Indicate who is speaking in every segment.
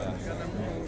Speaker 1: Yeah.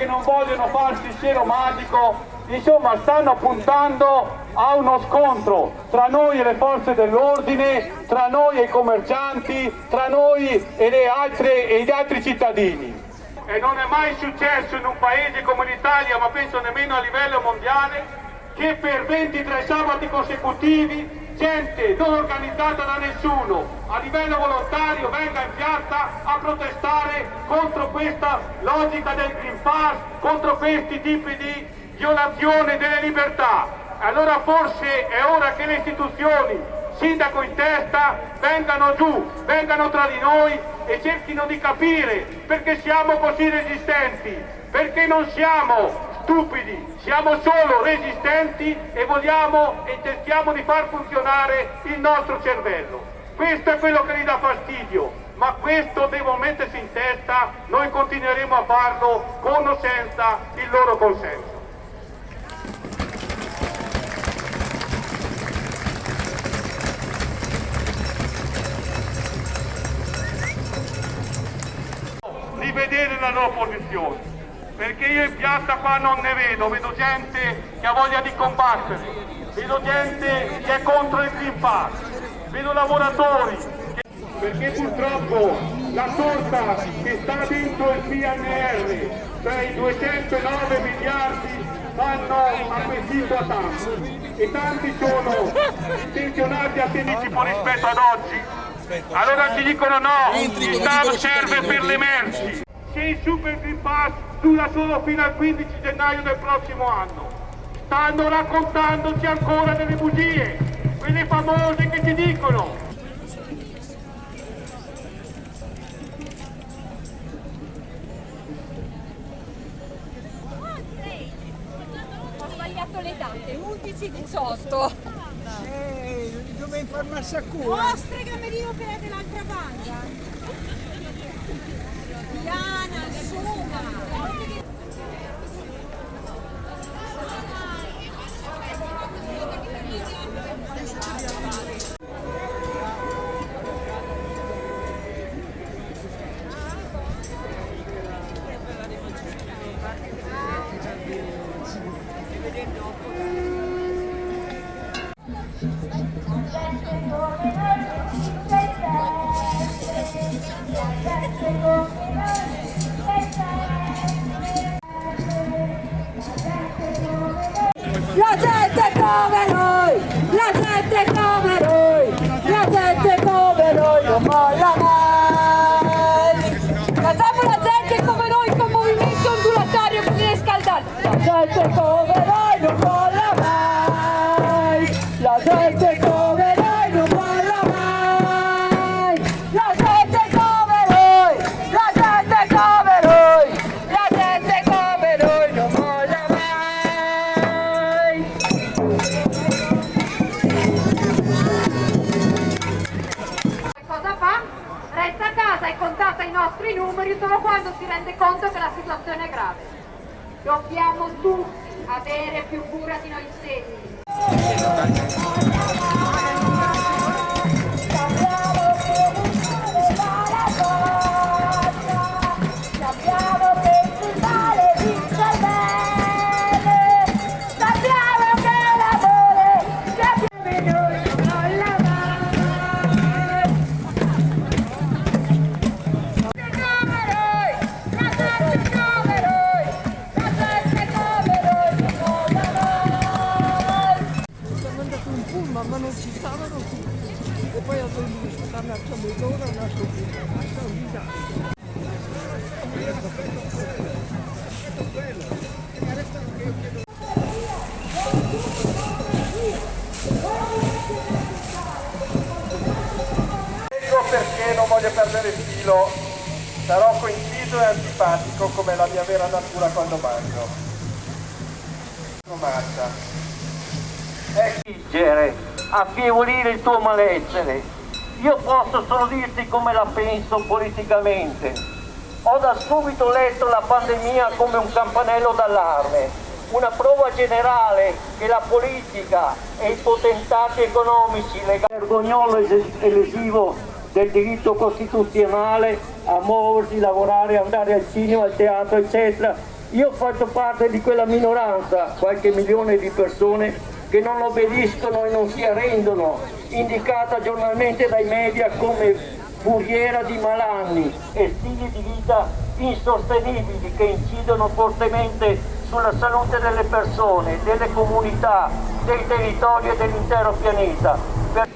Speaker 1: Che non vogliono farsi il cielo magico, insomma stanno puntando a uno scontro tra noi e le forze dell'ordine, tra noi e i commercianti, tra noi e, altre- e gli altri cittadini. E non è mai successo in un paese come l'Italia, ma penso nemmeno a livello mondiale, che per 23 sabati consecutivi gente non organizzata da nessuno a livello volontario venga in piazza a protestare contro questa logica del Green Pass, contro questi tipi di violazione delle libertà. Allora forse è ora che le istituzioni, sindaco in testa, vengano giù, vengano tra di noi e cerchino di capire perché siamo così resistenti, perché non siamo stupidi, siamo solo resistenti e vogliamo e cerchiamo di far funzionare il nostro cervello. Questo è quello che gli dà fastidio, ma questo devono mettersi in testa, noi continueremo a farlo con o senza il loro consenso. di la loro posizione perché io in piazza qua non ne vedo vedo gente che ha voglia di combattere vedo gente che è contro il Green Pass vedo lavoratori che- perché purtroppo la torta che sta dentro il PNR cioè i 209 miliardi vanno acquisito a tanti e tanti sono intenzionati a tipo rispetto ad oggi. Allora ci dicono no, il Stato serve per le merci. Se il Super Green Pass dura solo fino al 15 gennaio del prossimo anno. Stanno raccontandoci ancora delle bugie, quelle famose che ci dicono
Speaker 2: Ho sbagliato le date, 11-18.
Speaker 3: Eh, dove informarsi a cura?
Speaker 2: Vostre camerino che è dell'altra banda.
Speaker 4: La gente come noi, la gente come noi, la gente come noi non molla mai. Facciamo la gente come noi con movimento ondulatorio così riscaldante. La gente
Speaker 5: Dobbiamo tutti avere più cura di noi stessi.
Speaker 3: Mezz'ora, un altro pullman. Ma sono un disastro.
Speaker 1: Perché non voglio perdere il filo, sarò coinciso e antipatico come la mia vera natura quando mangio. Mangia. È
Speaker 6: leggere, affievolire il tuo malessere. Io posso solo dirti come la penso politicamente. Ho da subito letto la pandemia come un campanello d'allarme, una prova generale che la politica e i potentati economici legati vergognolo es- elesivo del diritto costituzionale a muoversi, lavorare, andare al cinema, al teatro, eccetera. Io faccio parte di quella minoranza, qualche milione di persone che non obbediscono e non si arrendono, indicata giornalmente dai media come furiera di malanni e stili di vita insostenibili che incidono fortemente sulla salute delle persone, delle comunità, dei territori e dell'intero pianeta. Per-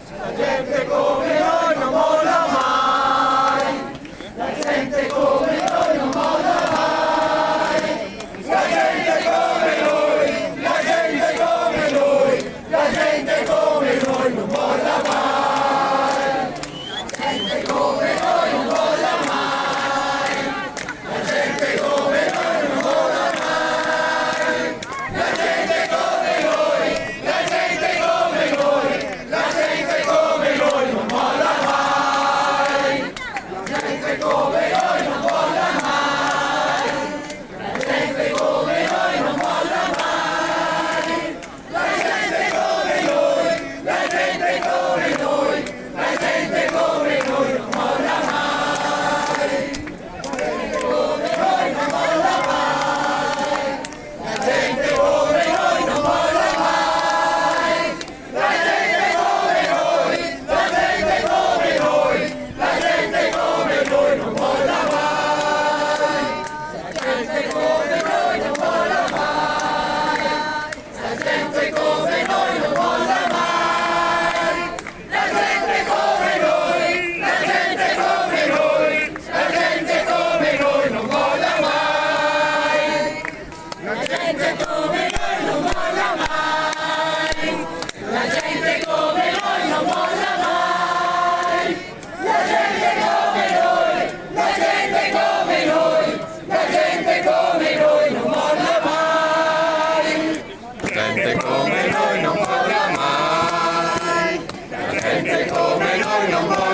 Speaker 7: come noi non molla mai, la